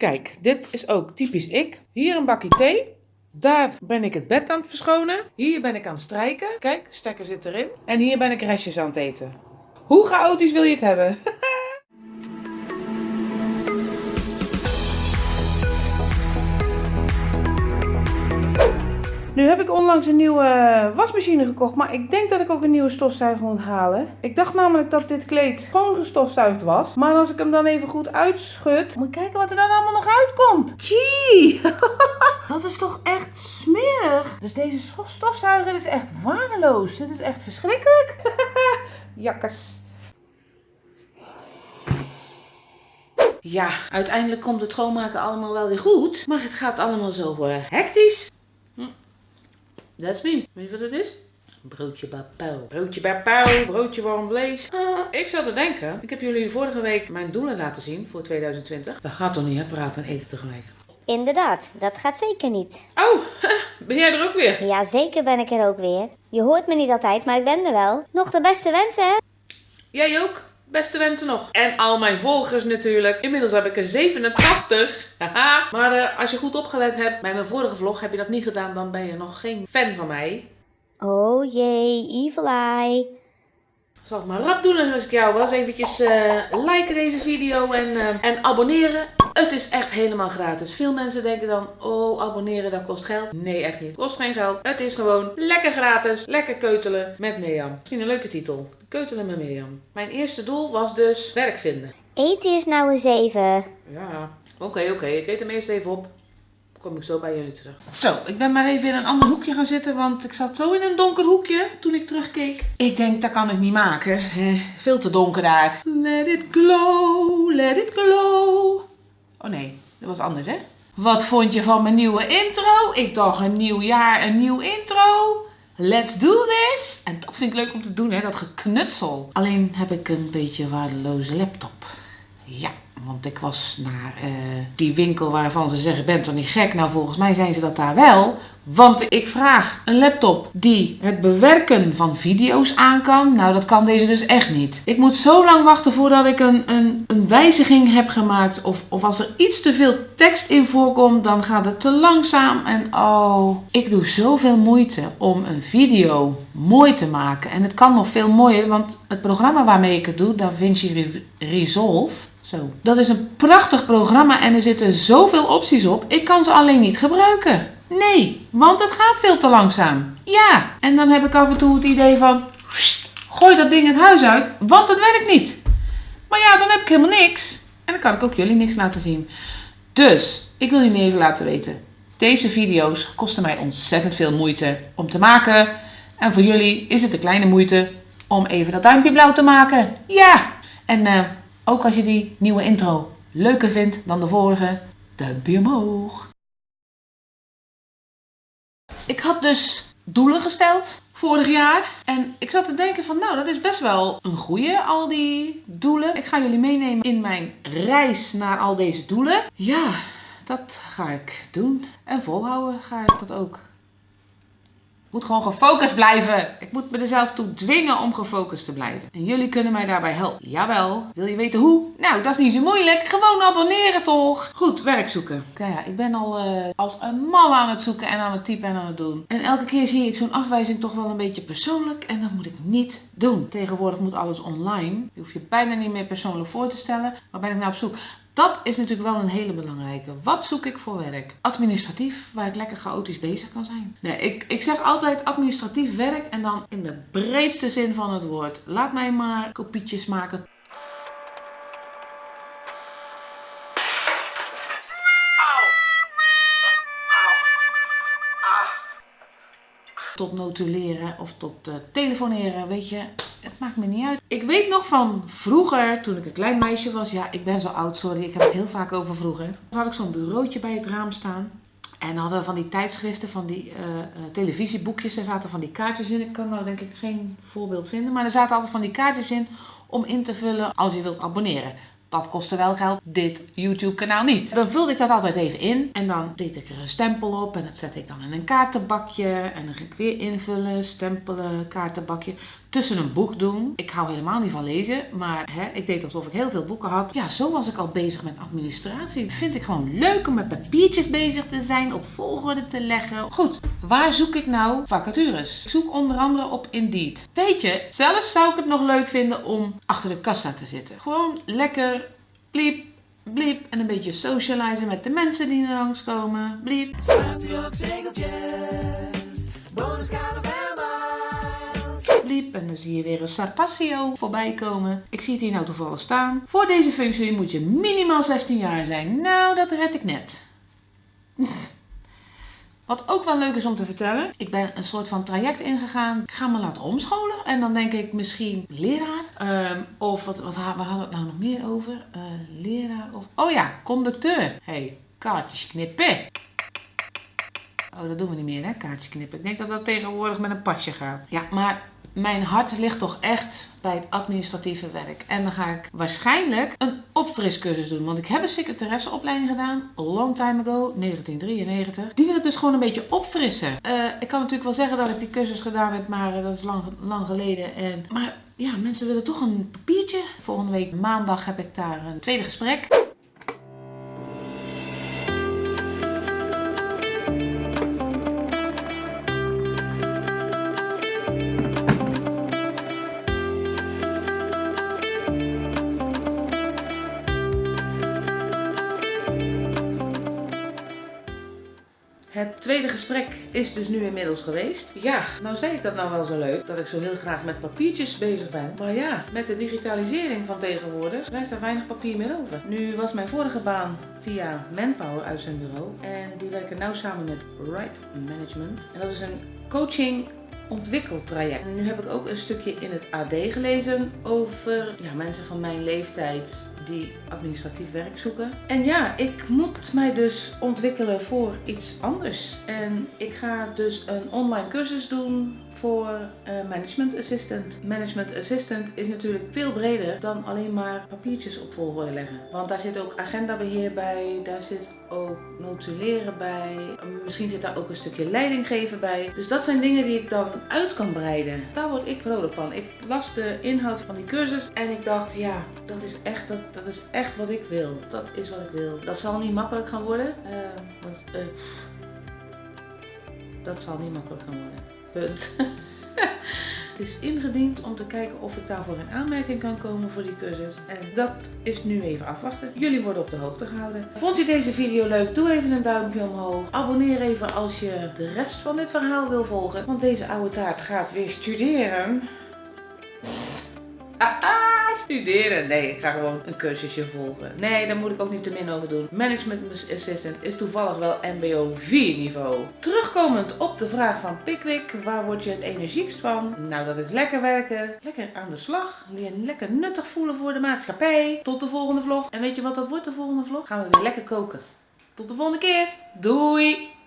Kijk, dit is ook typisch ik. Hier een bakje thee. Daar ben ik het bed aan het verschonen. Hier ben ik aan het strijken. Kijk, stekker zit erin. En hier ben ik restjes aan het eten. Hoe chaotisch wil je het hebben? Nu heb ik onlangs een nieuwe wasmachine gekocht, maar ik denk dat ik ook een nieuwe stofzuiger moet halen. Ik dacht namelijk dat dit kleed gewoon gestofzuigd was. Maar als ik hem dan even goed uitschud, moet ik kijken wat er dan allemaal nog uitkomt. Gee, dat is toch echt smerig. Dus deze stofzuiger is echt waardeloos. Dit is echt verschrikkelijk. Jakkes. Ja, uiteindelijk komt het schoonmaken allemaal wel weer goed. Maar het gaat allemaal zo uh, hectisch. That's me. Weet je wat het is? Broodje bapau. Broodje bapau, broodje warm vlees. Ah, ik zat te denken, ik heb jullie vorige week mijn doelen laten zien voor 2020. Dat gaat toch niet, hè? Praten en eten tegelijk. Inderdaad, dat gaat zeker niet. Oh, ben jij er ook weer? Ja, zeker ben ik er ook weer. Je hoort me niet altijd, maar ik ben er wel. Nog de beste wensen, hè? Jij ook? Beste wensen nog. En al mijn volgers natuurlijk. Inmiddels heb ik er 87. Haha. maar uh, als je goed opgelet hebt bij mijn vorige vlog, heb je dat niet gedaan, dan ben je nog geen fan van mij. Oh jee, evil eye. Zal ik maar rap doen als ik jou was. Eventjes uh, liken deze video en, uh, en abonneren. Het is echt helemaal gratis. Veel mensen denken dan, oh abonneren dat kost geld. Nee echt niet. Kost geen geld. Het is gewoon lekker gratis. Lekker keutelen met Mirjam. Misschien een leuke titel. Keutelen met Mirjam. Mijn eerste doel was dus werk vinden. Eet eerst nou eens even. Ja, oké oké. Ik eet hem eerst even op kom ik zo bij jullie terug. Zo, ik ben maar even in een ander hoekje gaan zitten, want ik zat zo in een donker hoekje toen ik terugkeek. Ik denk, dat kan ik niet maken. Veel te donker daar. Let it glow, let it glow. Oh nee, dat was anders hè? Wat vond je van mijn nieuwe intro? Ik dacht een nieuw jaar, een nieuw intro. Let's do this! En dat vind ik leuk om te doen, hè, dat geknutsel. Alleen heb ik een beetje waardeloze laptop. Ja, want ik was naar uh, die winkel waarvan ze zeggen, bent toch niet gek? Nou, volgens mij zijn ze dat daar wel. Want ik vraag een laptop die het bewerken van video's aan kan. Nou, dat kan deze dus echt niet. Ik moet zo lang wachten voordat ik een, een, een wijziging heb gemaakt. Of, of als er iets te veel tekst in voorkomt, dan gaat het te langzaam. En oh, ik doe zoveel moeite om een video mooi te maken. En het kan nog veel mooier, want het programma waarmee ik het doe, DaVinci Resolve zo. Dat is een prachtig programma en er zitten zoveel opties op. Ik kan ze alleen niet gebruiken. Nee, want het gaat veel te langzaam. Ja, en dan heb ik af en toe het idee van... Gooi dat ding het huis uit, want het werkt niet. Maar ja, dan heb ik helemaal niks. En dan kan ik ook jullie niks laten zien. Dus, ik wil jullie even laten weten. Deze video's kosten mij ontzettend veel moeite om te maken. En voor jullie is het een kleine moeite om even dat duimpje blauw te maken. Ja, en... Uh, ook als je die nieuwe intro leuker vindt dan de vorige, duimpje omhoog. Ik had dus doelen gesteld vorig jaar. En ik zat te denken van nou dat is best wel een goeie al die doelen. Ik ga jullie meenemen in mijn reis naar al deze doelen. Ja, dat ga ik doen. En volhouden ga ik dat ook moet gewoon gefocust blijven. Ik moet me er zelf toe dwingen om gefocust te blijven. En jullie kunnen mij daarbij helpen. Jawel. Wil je weten hoe? Nou, dat is niet zo moeilijk. Gewoon abonneren toch? Goed, werk zoeken. Nou ja, ik ben al uh, als een mal aan het zoeken en aan het typen en aan het doen. En elke keer zie ik zo'n afwijzing toch wel een beetje persoonlijk. En dat moet ik niet doen. Tegenwoordig moet alles online. Je hoeft je bijna niet meer persoonlijk voor te stellen. Waar ben ik nou op zoek? Dat is natuurlijk wel een hele belangrijke. Wat zoek ik voor werk? Administratief, waar ik lekker chaotisch bezig kan zijn. Nee, ik, ik zeg altijd administratief werk en dan in de breedste zin van het woord. Laat mij maar kopietjes maken. tot notuleren of tot uh, telefoneren, weet je. Het maakt me niet uit. Ik weet nog van vroeger, toen ik een klein meisje was. Ja, ik ben zo oud, sorry. Ik heb het heel vaak over vroeger. Toen had ik zo'n bureautje bij het raam staan. En hadden we van die tijdschriften, van die uh, televisieboekjes. Er zaten van die kaartjes in. Ik kan nou denk ik geen voorbeeld vinden. Maar er zaten altijd van die kaartjes in om in te vullen als je wilt abonneren. Dat kostte wel geld, dit YouTube kanaal niet. Dan vulde ik dat altijd even in en dan deed ik er een stempel op en dat zette ik dan in een kaartenbakje. En dan ging ik weer invullen, stempelen, kaartenbakje. tussen een boek doen. Ik hou helemaal niet van lezen, maar hè, ik deed alsof ik heel veel boeken had. Ja, zo was ik al bezig met administratie. Vind ik gewoon leuk om met papiertjes bezig te zijn, op volgorde te leggen. Goed, waar zoek ik nou vacatures? Ik zoek onder andere op Indeed. Weet je, zelfs zou ik het nog leuk vinden om achter de kassa te zitten. Gewoon lekker, bliep, bliep en een beetje socializen met de mensen die er langskomen. Bliep. En dan zie je weer een Sarpassio voorbij komen. Ik zie het hier nou toevallig staan. Voor deze functie moet je minimaal 16 jaar zijn. Nou, dat red ik net. Wat ook wel leuk is om te vertellen. Ik ben een soort van traject ingegaan. Ik ga me laten omscholen. En dan denk ik misschien leraar. Ehm, of wat, wat waar hadden we het nou nog meer over? Eh, leraar of... Oh ja, conducteur. hey, kaartjes knippen. Oh, dat doen we niet meer, hè? Kaartjes knippen. Ik denk dat dat tegenwoordig met een pasje gaat. Ja, maar mijn hart ligt toch echt bij het administratieve werk. En dan ga ik waarschijnlijk een opfriscursus doen. Want ik heb een secretaresseopleiding gedaan, long time ago, 1993. Die wil ik dus gewoon een beetje opfrissen. Eh, ik kan natuurlijk wel zeggen dat ik die cursus gedaan heb, maar eh, dat is lang, lang geleden. En, maar ja, mensen willen toch een papiertje. Volgende week maandag heb ik daar een tweede gesprek. Het tweede gesprek is dus nu inmiddels geweest. Ja, nou zei ik dat nou wel zo leuk, dat ik zo heel graag met papiertjes bezig ben. Maar ja, met de digitalisering van tegenwoordig blijft er weinig papier meer over. Nu was mijn vorige baan via Manpower uit zijn bureau. En die werken nou samen met Right Management. En dat is een coaching ontwikkeltraject. En nu heb ik ook een stukje in het AD gelezen over ja, mensen van mijn leeftijd die administratief werk zoeken. En ja, ik moet mij dus ontwikkelen voor iets anders. En ik ga dus een online cursus doen voor eh, management assistant. Management assistant is natuurlijk veel breder dan alleen maar papiertjes op volgorde leggen. Want daar zit ook agendabeheer bij, daar zit ook notuleren bij, misschien zit daar ook een stukje leidinggeven bij. Dus dat zijn dingen die ik dan uit kan breiden. Daar word ik vrolijk van. Ik las de inhoud van die cursus en ik dacht, ja, dat is echt, dat, is echt wat ik wil. Dat is wat ik wil. Dat zal niet makkelijk gaan worden. eh, want, eh, dat zal niet makkelijk gaan worden. Punt. Het is ingediend om te kijken of ik daarvoor in aanmerking kan komen voor die cursus. En dat is nu even afwachten. Jullie worden op de hoogte gehouden. Vond je deze video leuk? Doe even een duimpje omhoog. Abonneer even als je de rest van dit verhaal wil volgen. Want deze oude taart gaat weer studeren. Studeren. Nee, ik ga gewoon een cursusje volgen. Nee, daar moet ik ook niet te min over doen. Management Assistant is toevallig wel MBO 4 niveau. Terugkomend op de vraag van Pickwick, waar word je het energiekst van? Nou, dat is lekker werken, lekker aan de slag, je lekker nuttig voelen voor de maatschappij. Tot de volgende vlog. En weet je wat dat wordt, de volgende vlog? Gaan we weer lekker koken. Tot de volgende keer. Doei!